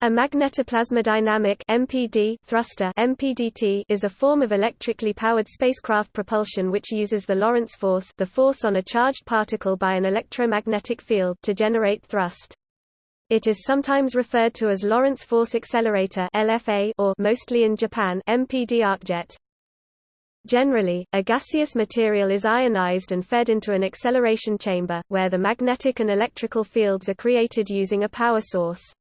A magnetoplasmodynamic MPD thruster MPDT is a form of electrically powered spacecraft propulsion which uses the Lorentz force, the force on a charged particle by an electromagnetic field to generate thrust. It is sometimes referred to as Lorentz force accelerator LFA or mostly in Japan MPD arcjet. Generally, a gaseous material is ionized and fed into an acceleration chamber, where the magnetic and electrical fields are created using a power source.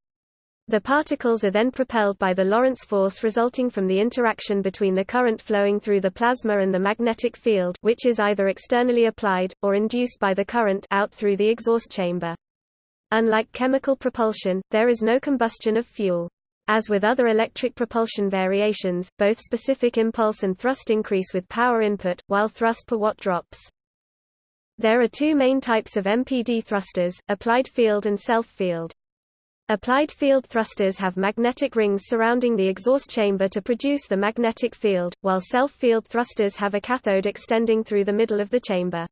The particles are then propelled by the Lorentz force resulting from the interaction between the current flowing through the plasma and the magnetic field which is either externally applied, or induced by the current out through the exhaust chamber. Unlike chemical propulsion, there is no combustion of fuel. As with other electric propulsion variations, both specific impulse and thrust increase with power input, while thrust per watt drops. There are two main types of MPD thrusters, applied field and self-field. Applied field thrusters have magnetic rings surrounding the exhaust chamber to produce the magnetic field, while self-field thrusters have a cathode extending through the middle of the chamber.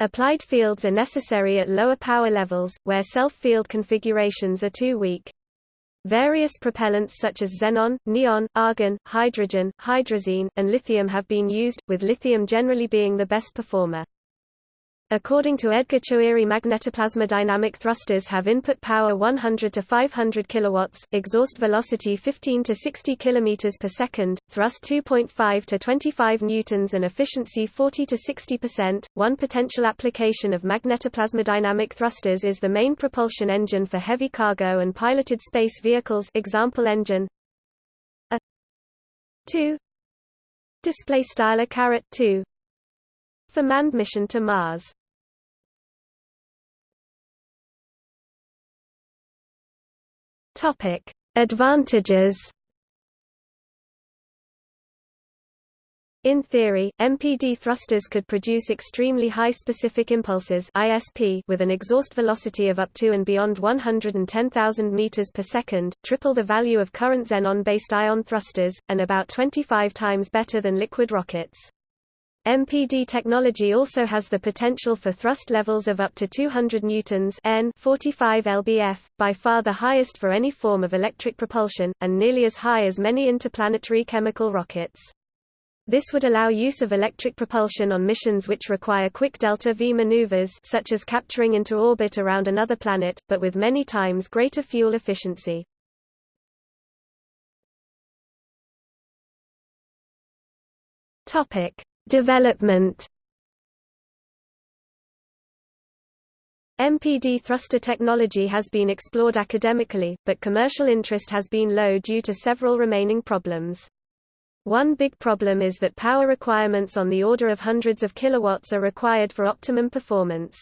Applied fields are necessary at lower power levels, where self-field configurations are too weak. Various propellants such as xenon, neon, argon, hydrogen, hydrazine, and lithium have been used, with lithium generally being the best performer. According to Edgar Choueiri magnetoplasmodynamic thrusters have input power 100 to 500 kilowatts, exhaust velocity 15 to 60 kilometers per second, thrust 2.5 to 25 newtons and efficiency 40 to 60%. One potential application of magnetoplasmodynamic thrusters is the main propulsion engine for heavy cargo and piloted space vehicles. Example engine. A. 2 display style a caret 2 for manned mission to Mars. Topic: Advantages. In theory, MPD thrusters could produce extremely high specific impulses (ISP) with an exhaust velocity of up to and beyond 110,000 meters per second, triple the value of current xenon-based ion thrusters, and about 25 times better than liquid rockets. MPD technology also has the potential for thrust levels of up to 200 newtons N 45 lbf, by far the highest for any form of electric propulsion, and nearly as high as many interplanetary chemical rockets. This would allow use of electric propulsion on missions which require quick delta-v maneuvers such as capturing into orbit around another planet, but with many times greater fuel efficiency. Topic: Development MPD thruster technology has been explored academically, but commercial interest has been low due to several remaining problems. One big problem is that power requirements on the order of hundreds of kilowatts are required for optimum performance.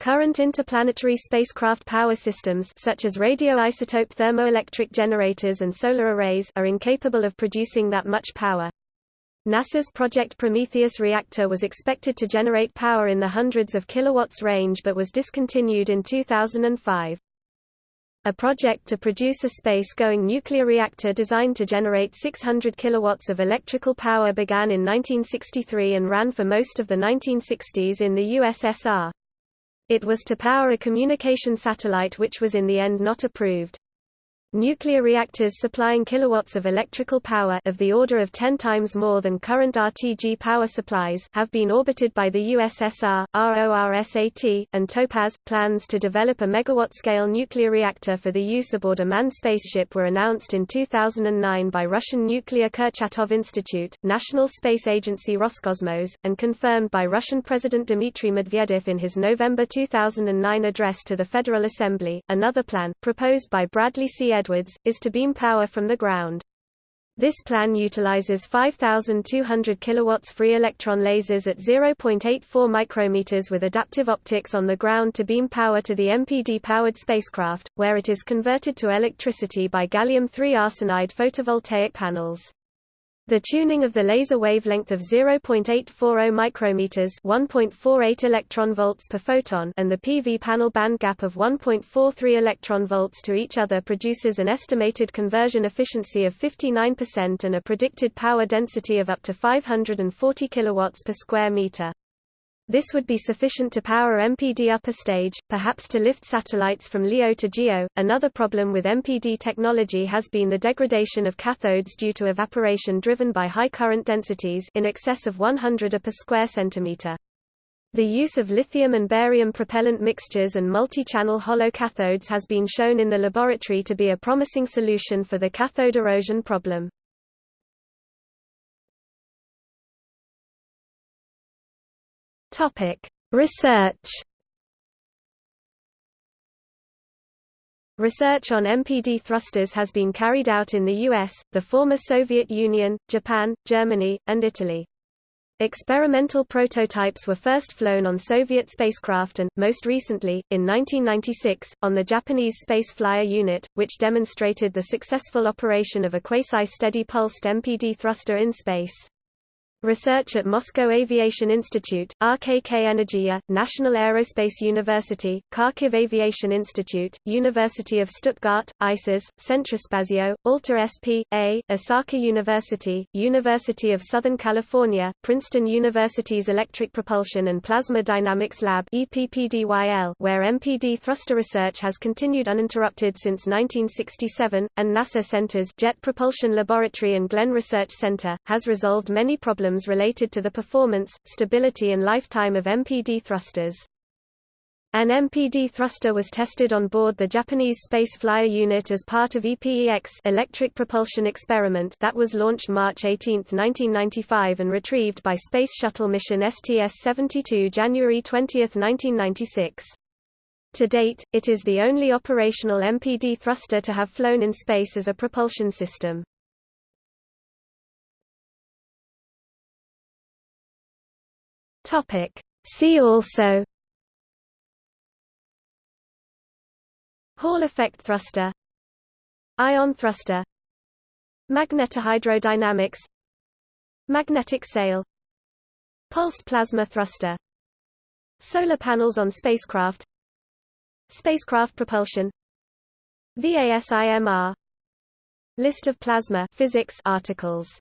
Current interplanetary spacecraft power systems such as radioisotope thermoelectric generators and solar arrays are incapable of producing that much power. NASA's Project Prometheus reactor was expected to generate power in the hundreds of kilowatts range but was discontinued in 2005. A project to produce a space-going nuclear reactor designed to generate 600 kilowatts of electrical power began in 1963 and ran for most of the 1960s in the USSR. It was to power a communication satellite which was in the end not approved. Nuclear reactors supplying kilowatts of electrical power of the order of 10 times more than current RTG power supplies have been orbited by the USSR, RORSAT, and TOPAZ. Plans to develop a megawatt-scale nuclear reactor for the use aboard a manned spaceship were announced in 2009 by Russian Nuclear Kurchatov Institute, National Space Agency Roscosmos, and confirmed by Russian President Dmitry Medvedev in his November 2009 address to the Federal Assembly. Another plan, proposed by Bradley C. Edwards, is to beam power from the ground. This plan utilizes 5200 kilowatts free electron lasers at 0.84 micrometers with adaptive optics on the ground to beam power to the MPD-powered spacecraft, where it is converted to electricity by gallium-3 arsenide photovoltaic panels. The tuning of the laser wavelength of 0.840 micrometers, 1.48 electron volts per photon, and the PV panel band gap of 1.43 electron volts to each other produces an estimated conversion efficiency of 59% and a predicted power density of up to 540 kilowatts per square meter. This would be sufficient to power MPD upper stage, perhaps to lift satellites from LEO to GEO. Another problem with MPD technology has been the degradation of cathodes due to evaporation driven by high current densities in excess of 100 A per square centimeter. The use of lithium and barium propellant mixtures and multi-channel hollow cathodes has been shown in the laboratory to be a promising solution for the cathode erosion problem. Topic: Research. Research on MPD thrusters has been carried out in the US, the former Soviet Union, Japan, Germany, and Italy. Experimental prototypes were first flown on Soviet spacecraft and, most recently, in 1996, on the Japanese Space Flyer unit, which demonstrated the successful operation of a quasi-steady pulsed MPD thruster in space. Research at Moscow Aviation Institute, RKK Energia, National Aerospace University, Kharkiv Aviation Institute, University of Stuttgart, ICES, Centrospazio, Alta SP, A, Osaka University, University of Southern California, Princeton University's Electric Propulsion and Plasma Dynamics Lab EPPDYL, where MPD thruster research has continued uninterrupted since 1967, and NASA Center's Jet Propulsion Laboratory and Glenn Research Center, has resolved many problems problems related to the performance, stability and lifetime of MPD thrusters. An MPD thruster was tested on board the Japanese Space Flyer unit as part of EPEX electric propulsion experiment that was launched March 18, 1995 and retrieved by Space Shuttle mission STS-72 January 20, 1996. To date, it is the only operational MPD thruster to have flown in space as a propulsion system. Topic. See also Hall effect thruster Ion thruster Magnetohydrodynamics Magnetic sail Pulsed plasma thruster Solar panels on spacecraft Spacecraft propulsion VASIMR List of plasma physics articles